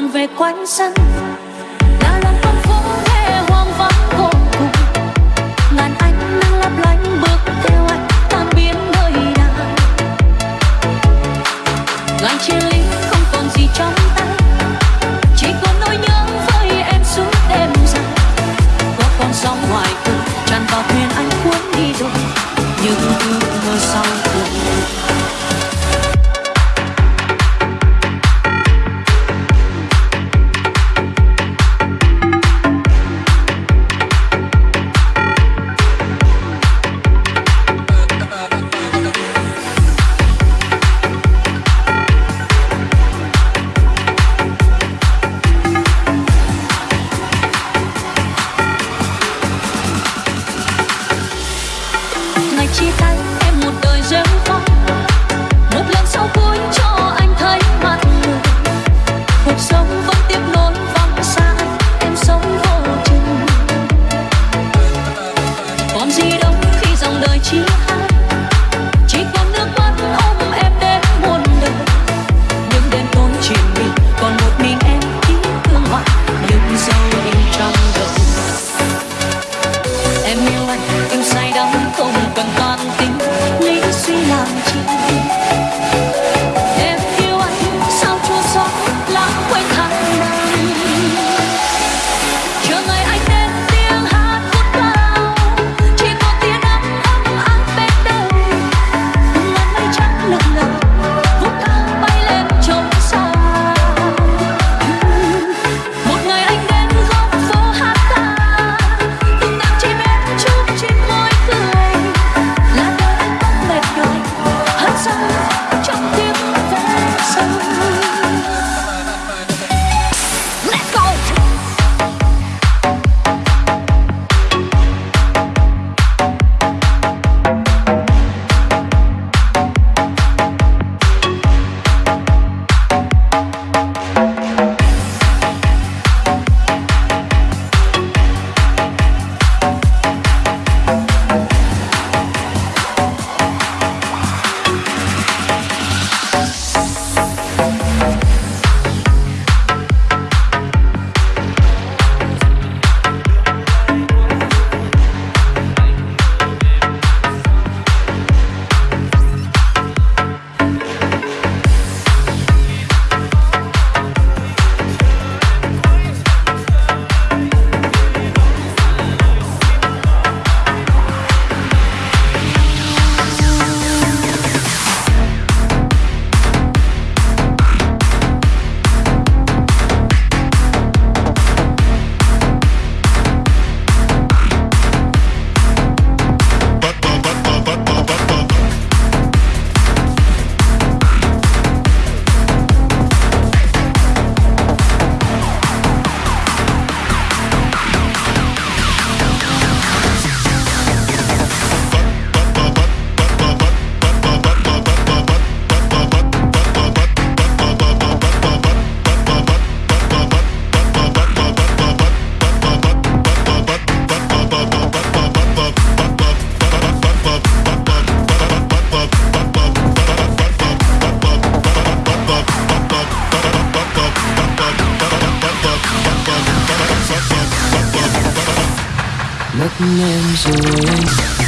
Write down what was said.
còn về quanh sân. Là lòng con phố nghe hoang vắng vô cùng. Ngàn ánh nắng lấp lánh bước theo anh tan biến nơi nào. Ngàn chia ly không còn gì trong tay. Chỉ còn nỗi nhớ với em suốt đêm dài. Có con sóng ngoài cửa, tràn vào thuyền anh cuốn đi rồi. Nhưng cứ names are